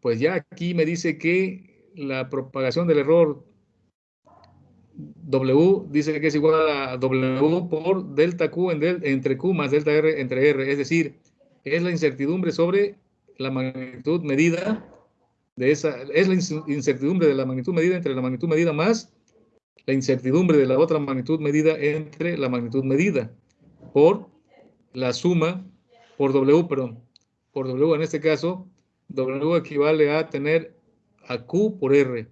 pues ya aquí me dice que la propagación del error W dice que es igual a W por delta Q entre Q más delta R entre R. Es decir, es la incertidumbre sobre la magnitud medida de esa, es la incertidumbre de la magnitud medida entre la magnitud medida más la incertidumbre de la otra magnitud medida entre la magnitud medida por la suma por W, perdón, por W en este caso, W equivale a tener a Q por R,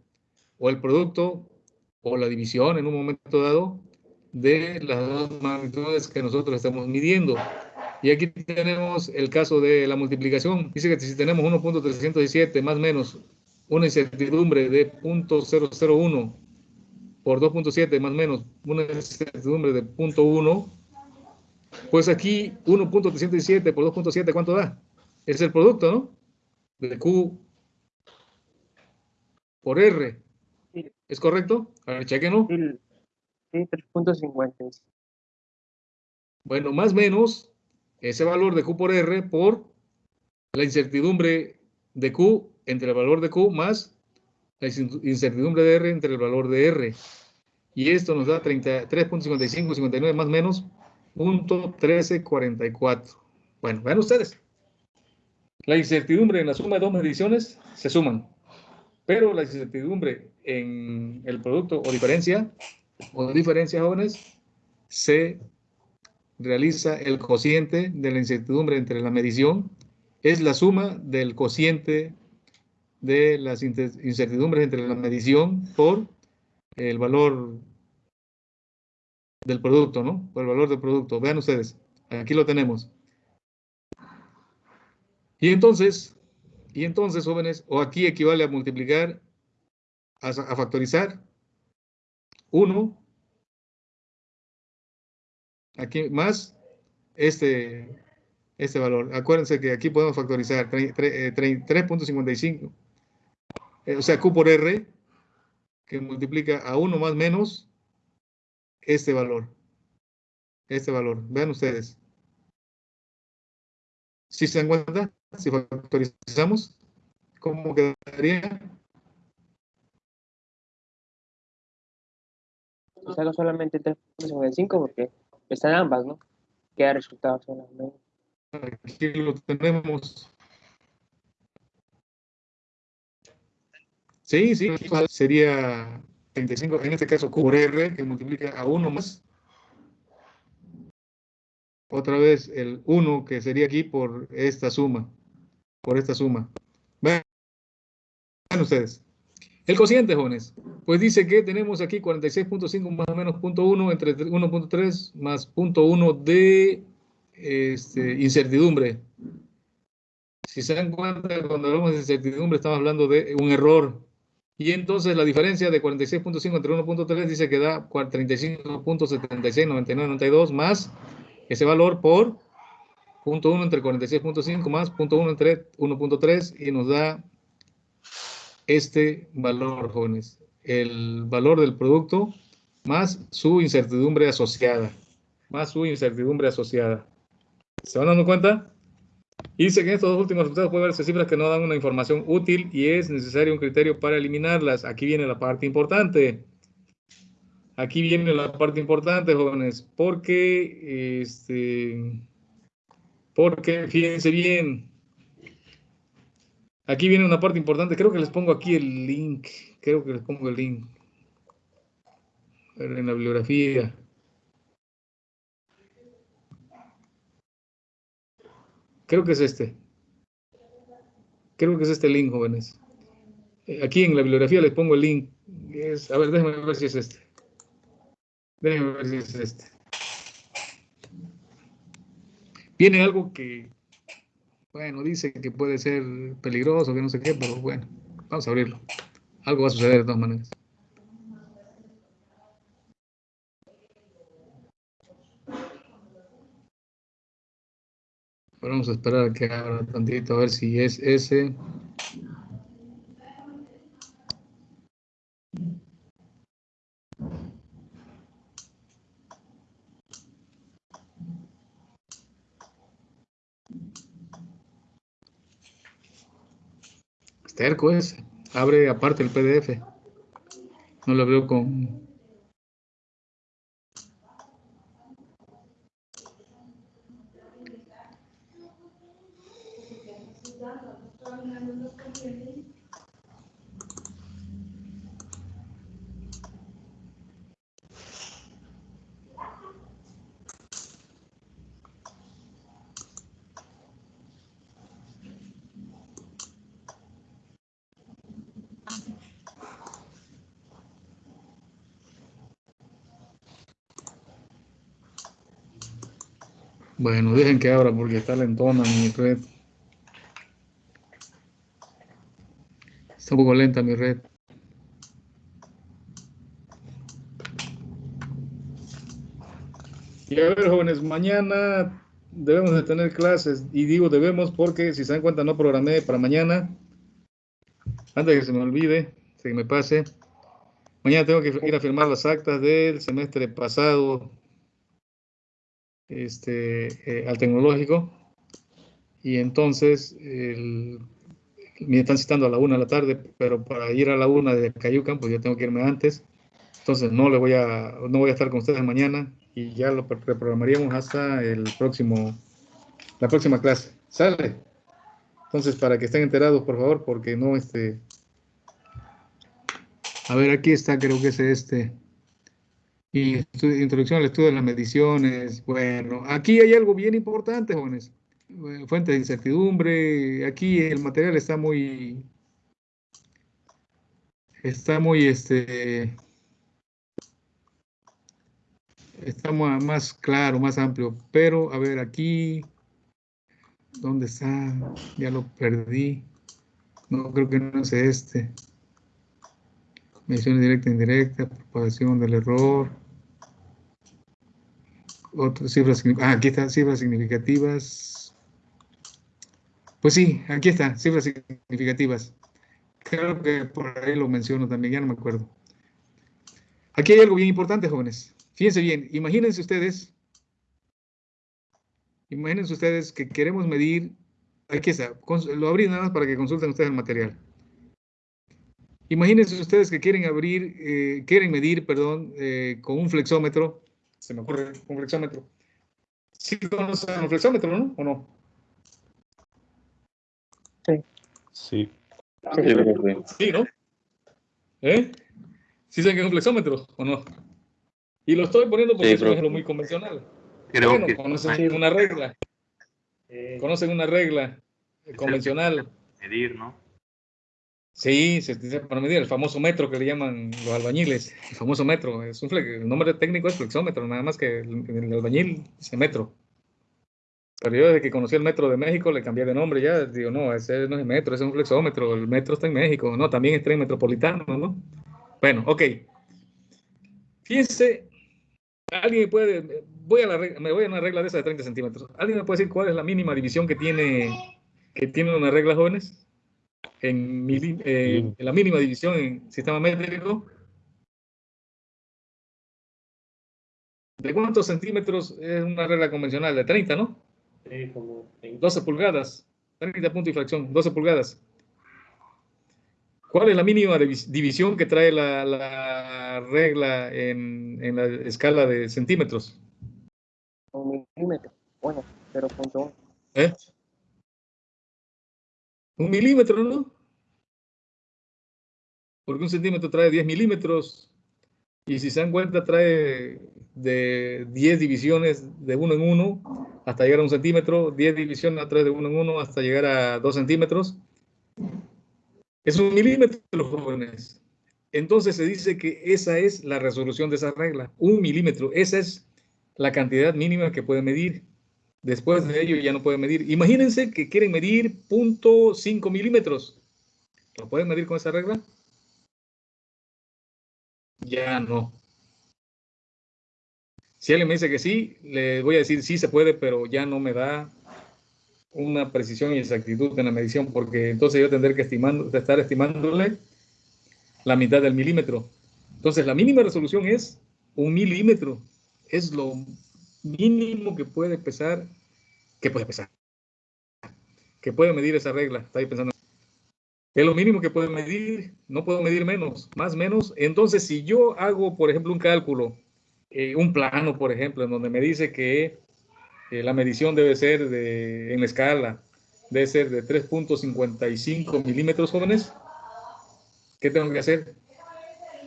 o el producto o la división en un momento dado de las dos magnitudes que nosotros estamos midiendo. Y aquí tenemos el caso de la multiplicación. Dice que si tenemos 1.317 más menos una incertidumbre de 0.001 por 2.7 más menos una incertidumbre de 0.1, pues aquí 1.307 por 2.7, ¿cuánto da? Es el producto, ¿no? De Q por R. ¿Es correcto? A ver, chequenlo. Sí, 3.50. Bueno, más o menos ese valor de Q por R por la incertidumbre de Q entre el valor de Q más la incertidumbre de R entre el valor de R. Y esto nos da 33.55, 59 más menos, 1344. Bueno, vean ustedes. La incertidumbre en la suma de dos mediciones se suman, pero la incertidumbre en el producto o diferencia, o diferencia, jóvenes, se realiza el cociente de la incertidumbre entre la medición, es la suma del cociente de las incertidumbres entre la medición por el valor del producto, ¿no? Por el valor del producto. Vean ustedes, aquí lo tenemos. Y entonces, y entonces, jóvenes, o aquí equivale a multiplicar, a, factorizar 1, aquí más este, este valor. Acuérdense que aquí podemos factorizar 3.55 eh, o sea, Q por R, que multiplica a 1 más menos este valor. Este valor. Vean ustedes. Si se dan cuenta, si factorizamos, ¿cómo quedaría? Saco solamente 3.55 porque están ambas, ¿no? Queda resultado solamente. Aquí lo tenemos Sí, sí, sería 35, en este caso Q por R, que multiplica a 1 más. Otra vez el 1 que sería aquí por esta suma, por esta suma. Vean ustedes. El cociente, jóvenes, pues dice que tenemos aquí 46.5 más o menos punto 1 entre 1.3 más punto 1 de este, incertidumbre. Si se dan cuenta, cuando hablamos de incertidumbre, estamos hablando de un error Y entonces la diferencia de 46.5 entre 1.3 dice que da 35.769992 más ese valor por punto 1 entre 46.5 más punto 1 entre 1.3 y nos da este valor, jóvenes. El valor del producto más su incertidumbre asociada. Más su incertidumbre asociada. ¿Se van dando cuenta? Dice que en estos dos últimos resultados puede verse cifras que no dan una información útil y es necesario un criterio para eliminarlas. Aquí viene la parte importante. Aquí viene la parte importante, jóvenes, porque, este, porque, fíjense bien, aquí viene una parte importante, creo que les pongo aquí el link, creo que les pongo el link en la bibliografía. Creo que es este. Creo que es este link, jóvenes. Eh, aquí en la bibliografía les pongo el link. A ver, déjenme ver si es este. Déjenme ver si es este. Viene algo que, bueno, dice que puede ser peligroso, que no sé qué, pero bueno, vamos a abrirlo. Algo va a suceder de todas maneras. Vamos a esperar a que abra tantito a ver si es ese. Terco ese. Abre aparte el PDF. No lo veo con Bueno, dejen que abra porque está lentona mi red. Está un poco lenta mi red. Y a ver, jóvenes, mañana debemos de tener clases. Y digo debemos porque, si se dan cuenta, no programé para mañana. Antes de que se me olvide, se me pase. Mañana tengo que ir a firmar las actas del semestre pasado este, eh, al tecnológico y entonces me están citando a la una de la tarde, pero para ir a la una de Cayucan, pues ya tengo que irme antes. Entonces no le voy a, no voy a estar con ustedes mañana y ya lo reprogramaríamos hasta el próximo, la próxima clase. ¿Sale? Entonces, para que estén enterados, por favor, porque no este... A ver, aquí está, creo que es este. Y introducción al estudio de las mediciones. Bueno, aquí hay algo bien importante, jóvenes. Fuente de incertidumbre. Aquí el material está muy... Está muy, este... Está más claro, más amplio. Pero, a ver, aquí... ¿Dónde está? Ya lo perdí. No, creo que no es este. Medición directa e indirecta, propagación del error. Otras cifras, ah, aquí están cifras significativas. Pues sí, aquí está, cifras significativas. Creo que por ahí lo menciono también, ya no me acuerdo. Aquí hay algo bien importante, jóvenes. Fíjense bien, imagínense ustedes, imagínense ustedes que queremos medir, aquí está, lo abrí nada más para que consulten ustedes el material. Imagínense ustedes que quieren abrir, eh, quieren medir, perdón, eh, con un flexómetro, se me ocurre un flexómetro. ¿Sí conocen un flexómetro? ¿O no? Sí. Sí. Sí, ¿no? ¿Eh? ¿Sí saben que es un flexómetro o no? Y lo estoy poniendo porque es un ejemplo muy convencional. Creo bueno, que conocen una regla. Conocen una regla convencional. medir, ¿no? Sí, se utiliza para medir el famoso metro que le llaman los albañiles. El famoso metro. Es un el nombre técnico es flexómetro, nada más que el, el albañil dice metro. Pero yo desde que conocí el metro de México le cambié de nombre ya. Digo, no, ese no es el metro, ese es un flexómetro. El metro está en México. No, también es tren metropolitano, ¿no? Bueno, ok. Fíjense, alguien puede, voy a la, me voy a una regla de esa de 30 centímetros. ¿Alguien me puede decir cuál es la mínima división que tiene, que tiene una regla, jóvenes? En, eh, en la mínima división en sistema métrico. ¿De cuántos centímetros es una regla convencional? De 30, ¿no? Sí, como 12 pulgadas. 30 puntos y fracción, 12 pulgadas. ¿Cuál es la mínima división que trae la, regla en, la escala de centímetros? Un milímetro. Bueno, 0.1. ¿Eh? Un milímetro, ¿no? Porque un centímetro trae 10 milímetros. Y si se dan cuenta, trae de 10 divisiones de 1 en 1 hasta llegar a un centímetro, 10 divisiones a través de 1 en 1 hasta llegar a 2 centímetros. Es un milímetro, jóvenes. Entonces se dice que esa es la resolución de esa regla, un milímetro. Esa es la cantidad mínima que puede medir. Después de ello ya no puede medir. Imagínense que quieren medir 0.5 milímetros. ¿Lo pueden medir con esa regla? Ya no. Si alguien me dice que sí, le voy a decir sí se puede, pero ya no me da una precisión y exactitud en la medición, porque entonces yo tendré que estimando, estar estimándole la mitad del milímetro. Entonces la mínima resolución es un milímetro. Es lo mínimo que puede pesar, que puede pesar, que puede medir esa regla. Está ahí pensando. Es lo mínimo que puede medir, no puedo medir menos, más menos. Entonces, si yo hago, por ejemplo, un cálculo, eh, un plano, por ejemplo, en donde me dice que eh, la medición debe ser de, en la escala, debe ser de 3.55 milímetros jóvenes, ¿qué tengo que hacer?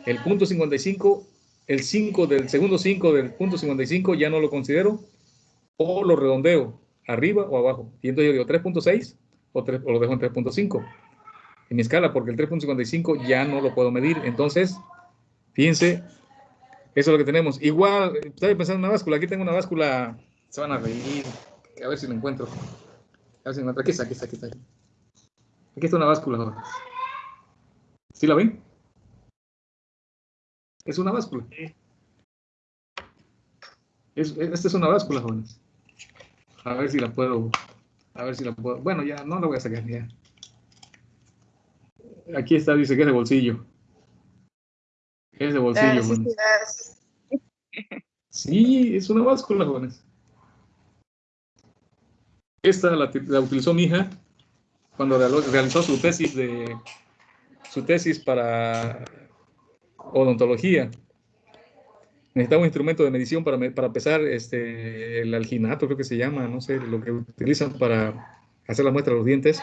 El punto 55, el 5 del segundo 5 del punto 55 ya no lo considero, o lo redondeo, arriba o abajo. Y entonces yo digo 3.6 o, o lo dejo en 3.5 en mi escala, porque el 3.55 ya no lo puedo medir. Entonces, fíjense, eso es lo que tenemos. Igual, estaba pensando en una báscula. Aquí tengo una báscula. Se van a reír. A ver si la encuentro. A ver si la encuentro. Aquí está, aquí está, aquí está. Aquí está una báscula. ¿Sí la ven? Es una báscula. Es, esta es una báscula, jóvenes. A ver si la puedo. A ver si la puedo. Bueno, ya no la voy a sacar ya. Aquí está, dice que es de bolsillo. Es de bolsillo, Sí, es una báscula, jóvenes. Esta la, utilizó mi hija cuando realizó su tesis de su tesis para odontología. Necesitaba un instrumento de medición para, para pesar este, el alginato, creo que se llama, no sé, lo que utilizan para hacer la muestra de los dientes.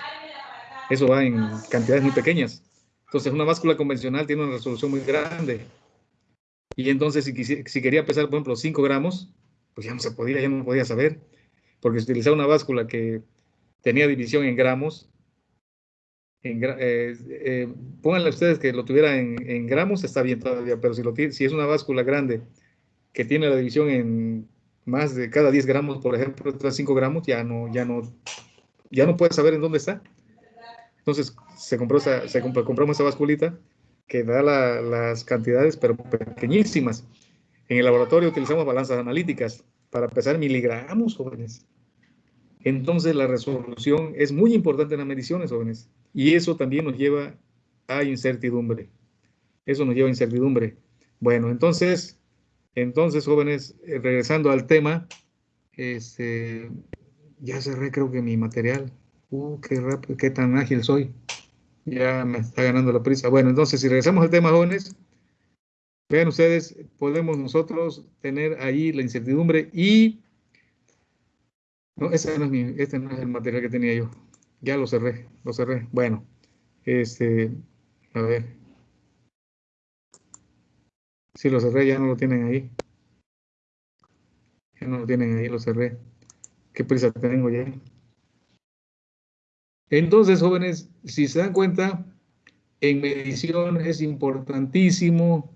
Eso va en cantidades muy pequeñas. Entonces, una báscula convencional tiene una resolución muy grande. Y entonces, si, si quería pesar, por ejemplo, 5 gramos, pues ya no se podía, ya no podía saber. Porque si utilizaba una báscula que tenía división en gramos, en, eh, eh, pónganle ustedes que lo tuviera en, gramos, está bien todavía, pero si, es una báscula grande que tiene la división en más de cada 10 gramos, por ejemplo, 5 gramos, ya no, ya no, ya no puede saber en dónde está. Entonces se compró esa, se compró, compramos esa basculita que da las cantidades, pero pequeñísimas. En el laboratorio utilizamos balanzas analíticas para pesar miligramos, jóvenes. Entonces la resolución es muy importante en las mediciones, jóvenes. Y eso también nos lleva a incertidumbre. Eso nos lleva a incertidumbre. Bueno, entonces, entonces, jóvenes, eh, regresando al tema, este, ya cerré creo que mi material. Uh, qué rápido, qué tan ágil soy. Ya me está ganando la prisa. Bueno, entonces, si regresamos al tema, jóvenes, vean ustedes, podemos nosotros tener ahí la incertidumbre y... No, ese no es, mi, este no es el material que tenía yo. Ya lo cerré, lo cerré. Bueno, este, a ver. Si lo cerré, ya no lo tienen ahí. Ya no lo tienen ahí, lo cerré. ¿Qué prisa tengo ya? Entonces, jóvenes, si se dan cuenta, en medición es importantísimo,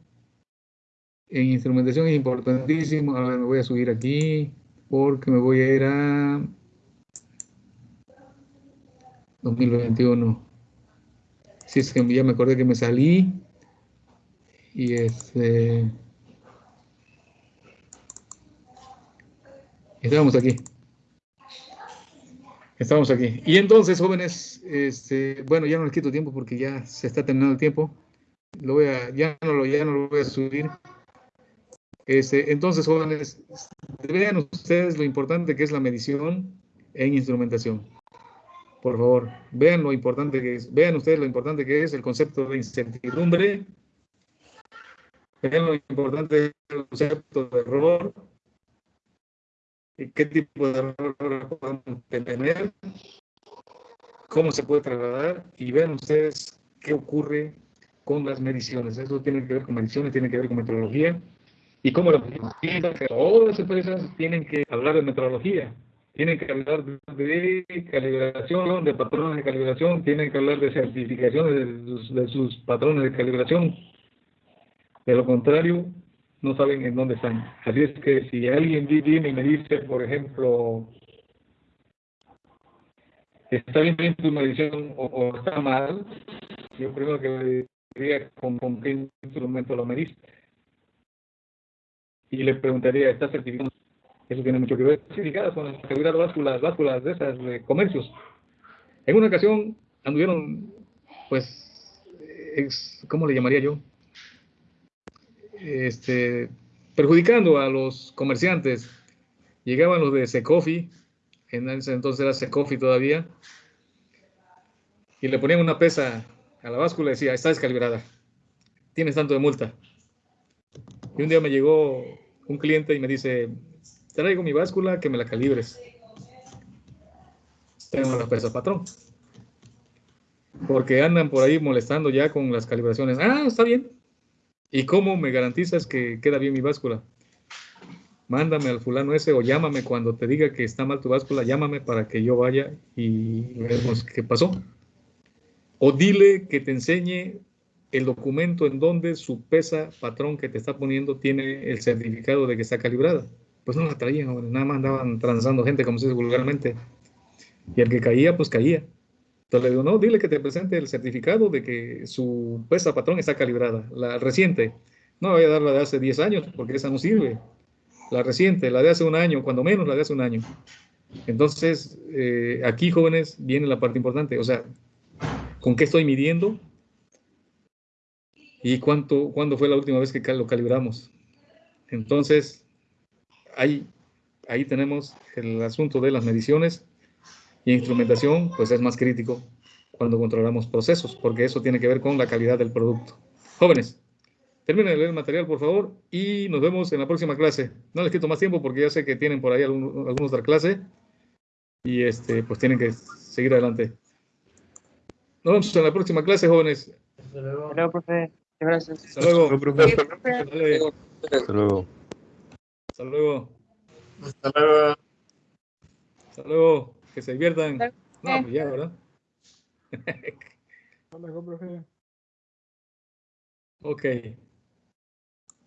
en instrumentación es importantísimo. A ver, me voy a subir aquí porque me voy a ir a 2021. Sí, es que ya me acordé que me salí. Y este... Estábamos aquí. Estamos aquí. Y entonces, jóvenes, este, bueno, ya no les quito tiempo porque ya se está terminando el tiempo. Lo voy a, ya no lo, ya no lo voy a subir. Este, entonces, jóvenes, vean ustedes lo importante que es la medición en instrumentación. Por favor, vean lo importante que es, vean ustedes lo importante que es el concepto de incertidumbre, vean lo importante es el concepto de error, qué tipo de error podemos tener, cómo se puede trasladar, y vean ustedes qué ocurre con las mediciones. Eso tiene que ver con mediciones, tiene que ver con metodología, y cómo las todas las empresas tienen que hablar de metodología, tienen que hablar de calibración, de patrones de calibración, tienen que hablar de certificaciones de sus, patrones de calibración. De lo contrario, no saben en dónde están. Así es que si alguien viene y me dice, por ejemplo, está bien tu medición o, está mal, yo primero que me diría con, qué instrumento lo mediste. Y le preguntaría, ¿está certificado? Eso tiene mucho que ver. Certificadas con las básculas, básculas de esas de comercios. En una ocasión anduvieron, pues, ¿cómo le llamaría yo? Este, perjudicando a los comerciantes. Llegaban los de Secofi, en ese entonces era Secofi todavía, y le ponían una pesa a la báscula y decía, está descalibrada, tienes tanto de multa. Y un día me llegó un cliente y me dice, traigo mi báscula, que me la calibres. Tengo la pesa patrón. Porque andan por ahí molestando ya con las calibraciones. Ah, está bien. ¿Y cómo me garantizas que queda bien mi báscula? Mándame al fulano ese o llámame cuando te diga que está mal tu báscula, llámame para que yo vaya y vemos qué pasó. O dile que te enseñe el documento en donde su pesa patrón que te está poniendo tiene el certificado de que está calibrada. Pues no la traían, nada más andaban transando gente, como se dice vulgarmente. Y el que caía, pues caía. Entonces le digo, no, dile que te presente el certificado de que su pesa patrón está calibrada, la reciente. No voy a dar la de hace 10 años, porque esa no sirve. La reciente, la de hace un año, cuando menos la de hace un año. Entonces, eh, aquí, jóvenes, viene la parte importante. O sea, ¿con qué estoy midiendo? ¿Y cuánto, cuándo fue la última vez que lo calibramos? Entonces, ahí, ahí tenemos el asunto de las mediciones y instrumentación, pues es más crítico cuando controlamos procesos, porque eso tiene que ver con la calidad del producto. Jóvenes, terminen de leer el material, por favor, y nos vemos en la próxima clase. No les quito más tiempo porque ya sé que tienen por ahí algunos, algunos otra clase y este, pues tienen que seguir adelante. Nos vemos en la próxima clase, jóvenes. Hasta luego, profe. Gracias. Hasta luego. Hasta luego. Hasta luego. Hasta luego. Hasta luego. Que se diviertan. No, pues ya, ¿verdad? Luego, profe. ok.